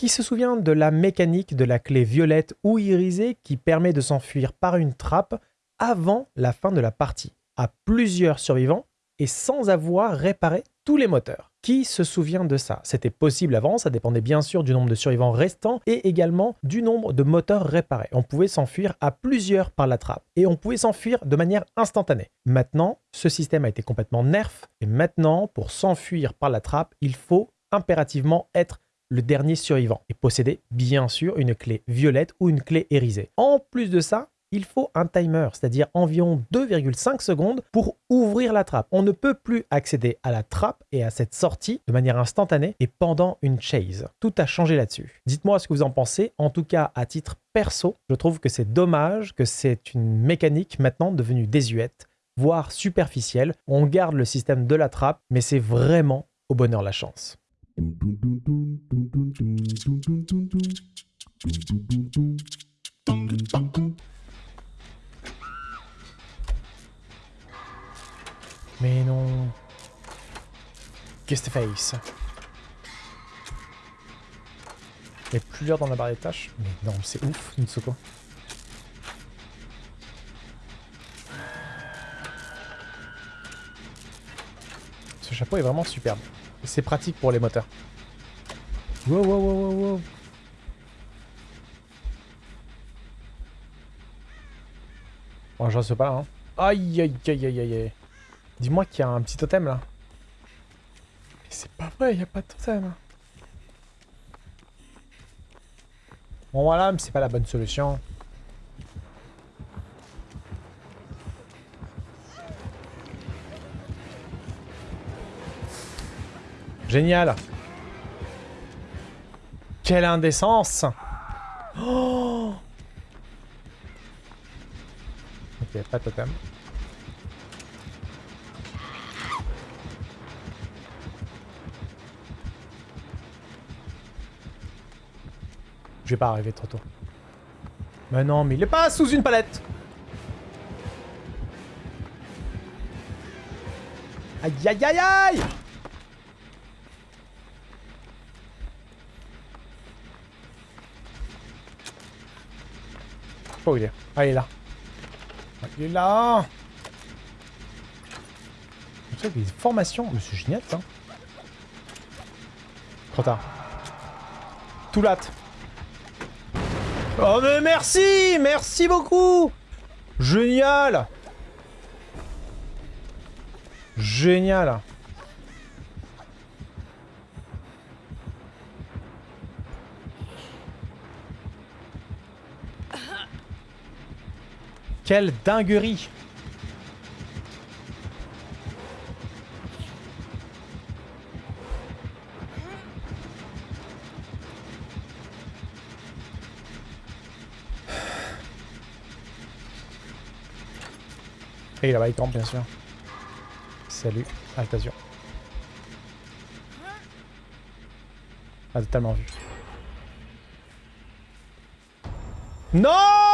Qui se souvient de la mécanique de la clé violette ou irisée qui permet de s'enfuir par une trappe avant la fin de la partie, à plusieurs survivants et sans avoir réparé tous les moteurs. Qui se souvient de ça? C'était possible avant, ça dépendait bien sûr du nombre de survivants restants et également du nombre de moteurs réparés. On pouvait s'enfuir à plusieurs par la trappe et on pouvait s'enfuir de manière instantanée. Maintenant, ce système a été complètement nerf et maintenant, pour s'enfuir par la trappe, il faut impérativement être le dernier survivant et posséder bien sûr une clé violette ou une clé irisée. En plus de ça, il faut un timer, c'est-à-dire environ 2,5 secondes pour ouvrir la trappe. On ne peut plus accéder à la trappe et à cette sortie de manière instantanée et pendant une chase. Tout a changé là-dessus. Dites-moi ce que vous en pensez. En tout cas, à titre perso, je trouve que c'est dommage que c'est une mécanique maintenant devenue désuète, voire superficielle. On garde le système de la trappe, mais c'est vraiment au bonheur la chance. Mais non. Qu'est-ce que face Il n'y a plus l'air dans la barre des tâches? Mais non, c'est ouf, Nitsuko. Chapeau est vraiment superbe. C'est pratique pour les moteurs. Wow, wow, wow, wow, wow. Oh, j'en sais pas, hein. Aïe, aïe, aïe, aïe, aïe. Dis-moi qu'il y a un petit totem, là. Mais c'est pas vrai, il n'y a pas de totem. Bon, voilà, mais c'est pas la bonne solution. Génial. Quelle indécence. Oh. Ok, pas de totem. Je vais pas arriver trop tôt. Mais non, mais il est pas sous une palette. Aïe aïe aïe aïe Il est. Ah il est là. Il est là des formations. Mais c'est génial ça. Trop tard. Tout. Oh mais merci Merci beaucoup Génial Génial Quelle dinguerie Et là-bas, il campe, bien sûr. Salut, Altazur. Ah, totalement vu. Non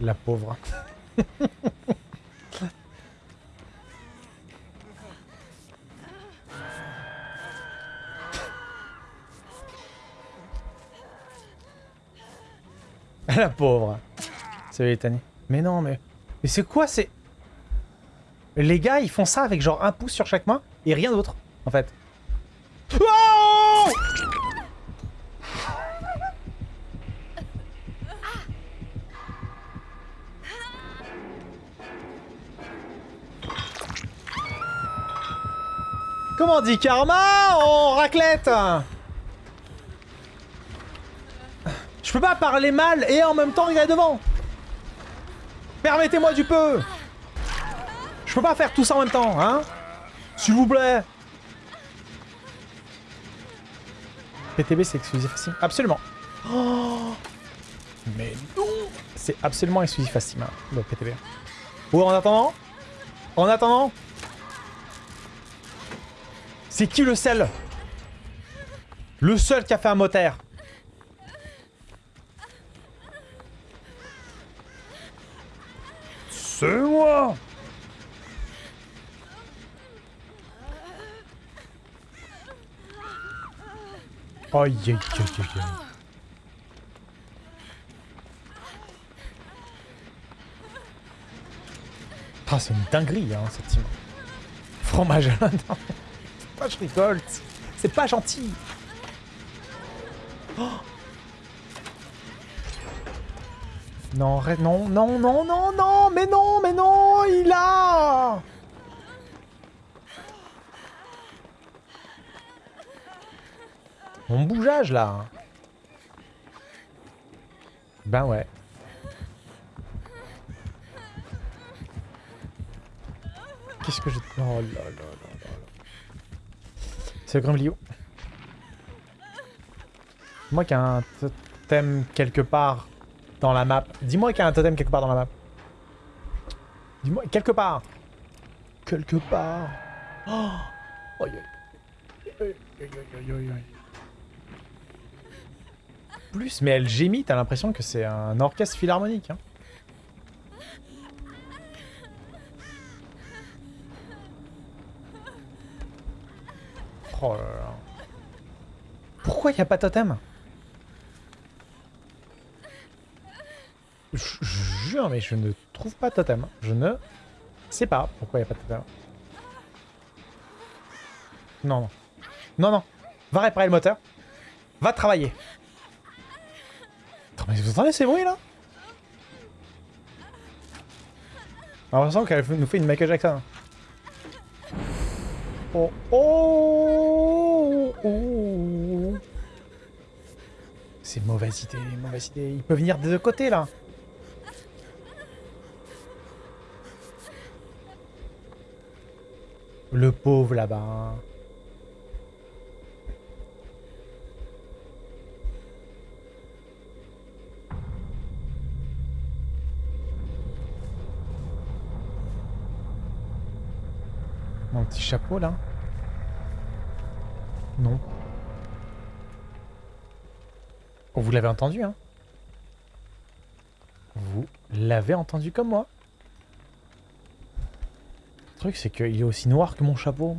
La pauvre. La pauvre. C'est Litanie. Mais non, mais... Mais c'est quoi, c'est... Les gars, ils font ça avec genre un pouce sur chaque main et rien d'autre, en fait. Comment dit karma en raclette? Je peux pas parler mal et en même temps regarder devant. Permettez-moi du peu. Je peux pas faire tout ça en même temps, hein? S'il vous plaît. PTB, c'est exclusif à Steam Absolument. Oh Mais non C'est absolument exclusif à Steam, hein, le PTB. Ou en attendant? En attendant? C'est qui le seul? Le seul qui a fait un moteur C'est moi Aïe aïe aïe aïe Ah, c'est une dinguerie, hein, cette team. Fromage à l'intérieur. Je rigole. C'est pas gentil. Oh non, non, non, non, non, non, mais non, mais non, il a Mon bougeage, là Ben ouais. Qu'est-ce que je... Oh là là C'est le Grimblio. Moi qui a un totem quelque part dans la map. Dis-moi qu'il y a un totem quelque part dans la map. Dis-moi, quelque part. Quelque part. Oh Plus, mais elle gémit, t'as l'impression que c'est un orchestre philharmonique. Hein. Oh là là. Pourquoi il n'y a pas de totem? Je, jure, mais je ne trouve pas de totem. Je ne sais pas pourquoi il n'y a pas de totem. Non, non. Non, non. Va réparer le moteur. Va travailler. Attends, mais vous entendez ces bruits là? On l'impression qu'elle nous fait une Michael Jackson. Oh, oh, oh. C'est mauvaise idée, mauvaise idée. Il peut venir des deux côtés là. Le pauvre là-bas. Mon petit chapeau là Non. Oh, vous l'avez entendu, hein Vous l'avez entendu comme moi le truc, c'est qu'il est aussi noir que mon chapeau.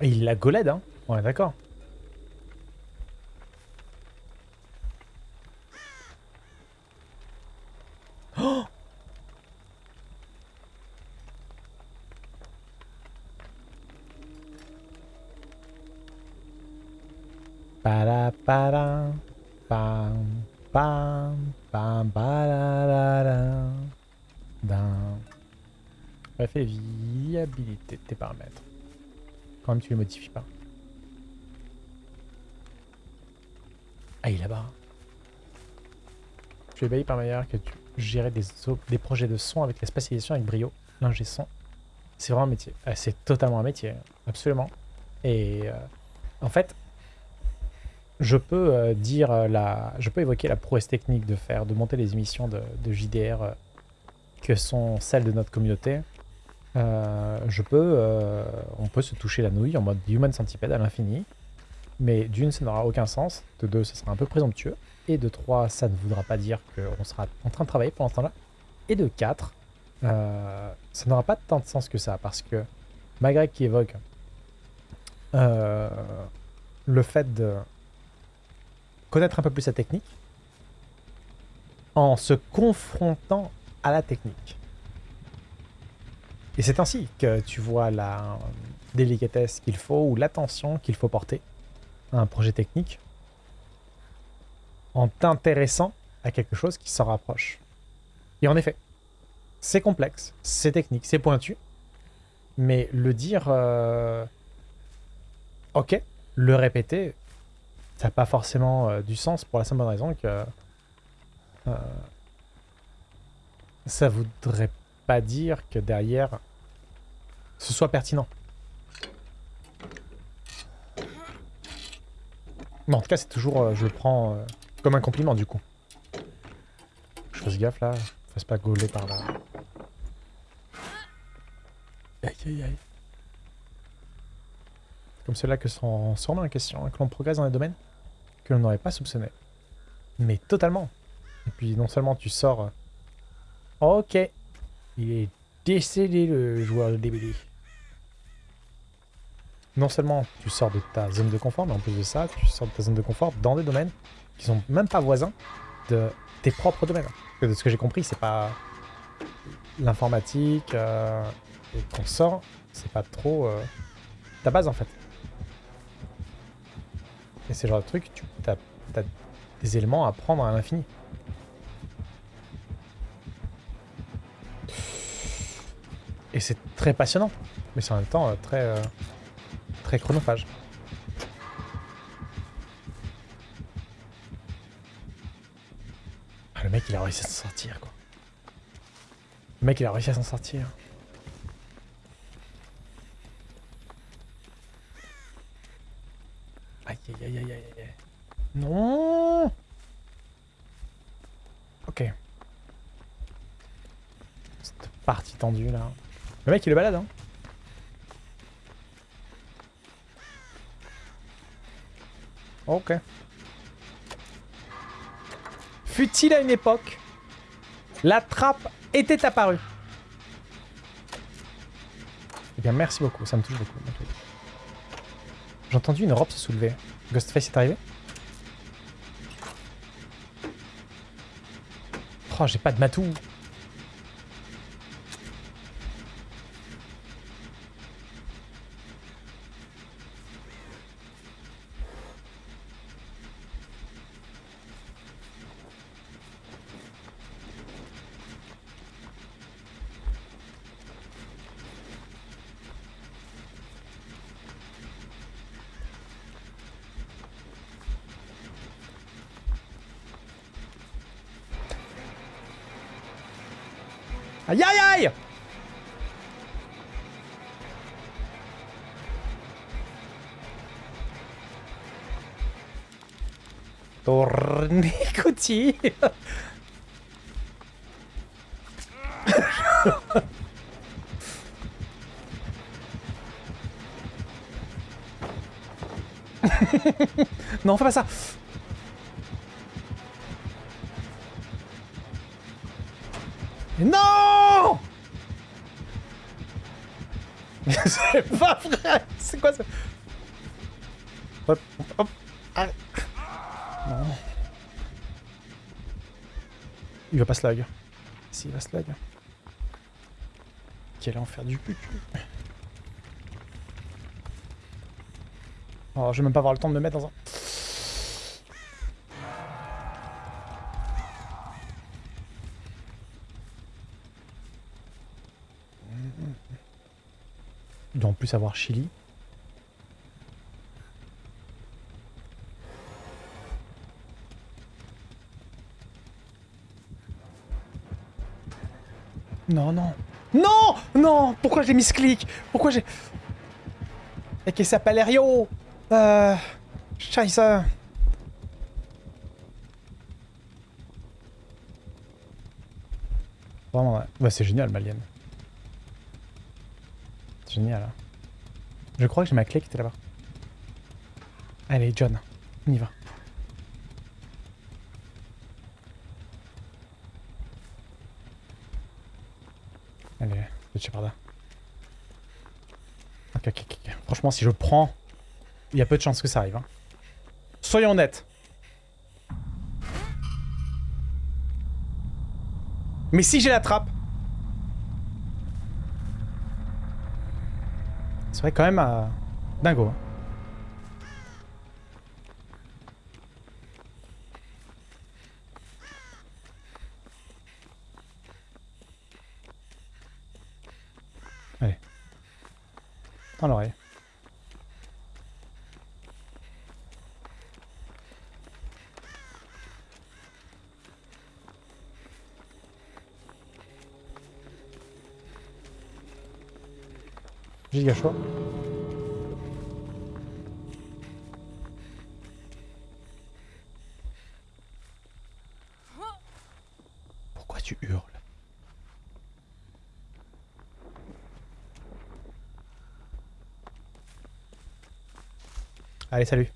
Et il la golade, hein Ouais, d'accord. Pam pam pam para d'un... Bref, viabilité de tes paramètres. Quand même, tu les modifies pas. Ah, il est là-bas. Tu es baillé par meilleur que tu gérais des, des projets de son avec la spécialisation avec brio. L'ingé son. C'est vraiment un métier. Ah, c'est totalement un métier. Absolument. Et euh, en fait, je peux euh, dire la, je peux évoquer la prouesse technique de faire, de monter les émissions de, JDR euh, que sont celles de notre communauté, euh, je peux, euh, on peut se toucher la nouille en mode Human Centipede à l'infini. Mais d'une, ça n'aura aucun sens. De deux, ce sera un peu présomptueux. Et de trois, ça ne voudra pas dire qu'on sera en train de travailler pendant ce temps-là. Et de quatre, euh, ça n'aura pas tant de sens que ça. Parce que malgré qui évoque le fait de connaître un peu plus sa technique, en se confrontant à la technique. Et c'est ainsi que tu vois la délicatesse qu'il faut ou l'attention qu'il faut porter à un projet technique en t'intéressant à quelque chose qui s'en rapproche. Et en effet, c'est complexe, c'est technique, c'est pointu, mais le dire euh, ok, le répéter, ça n'a pas forcément euh, du sens pour la simple raison que euh, ça voudrait pas dire que derrière, ce soit pertinent. Mais en tout cas, c'est toujours, euh, je le prends comme un compliment du coup. Je fasse gaffe là, fasse pas gauler par là. Aïe aïe aïe. Comme cela que sont sûrement en question, hein, que l'on progresse dans des domaines que n'aurait pas soupçonné. Mais totalement. Et puis non seulement tu sors Ok. Il est décédé, le joueur de DBD. Non seulement tu sors de ta zone de confort, mais en plus de ça, tu sors de ta zone de confort dans des domaines qui sont même pas voisins de tes propres domaines. De ce que j'ai compris, c'est pas l'informatique euh, et qu'on sort, c'est pas trop euh, ta base en fait. Et c'est le genre de truc, tu as, des éléments à prendre à l'infini. Et c'est très passionnant, mais c'est en même temps euh, très, euh, très chronophage. Ah, le mec, il a réussi à s'en sortir, quoi. Le mec, il a réussi à s'en sortir. Aïe, aïe, aïe, aïe, aïe. Non Ok. Cette partie tendue, là. Le mec, il est balade, hein. Ok. Fut-il à une époque, la trappe était apparue Eh bien, merci beaucoup, ça me touche beaucoup. J'ai entendu une robe se soulever. Ghostface est arrivé? Oh, j'ai pas de matou. Aïe aïe aïe. Tournicotti Non, fais pas ça. Non C'est pas vrai C'est quoi ça Hop, hop, allez. Non. Il va pas slag. Si, il va slag. Quel enfer du cul. Oh, je vais même pas avoir le temps de me mettre dans un... plus avoir Chili. Non, non. Non Non Pourquoi j'ai mis ce clic? Pourquoi j'ai... Et qui s'appelle Rio Euh... Scheiße Vraiment, ouais. ouais c'est génial, Malienne. Génial. Hein. Je crois que j'ai ma clé qui était là-bas. Allez, John, on y va. Allez, le Shepard. Ok, ok, ok. Franchement, si je prends, il y a peu de chances que ça arrive. Hein. Soyons honnêtes. Mais si j'ai la trappe serait quand même à... dingo. Hein. Allez. Dans l'oreille. Pourquoi tu hurles? Allez, salut.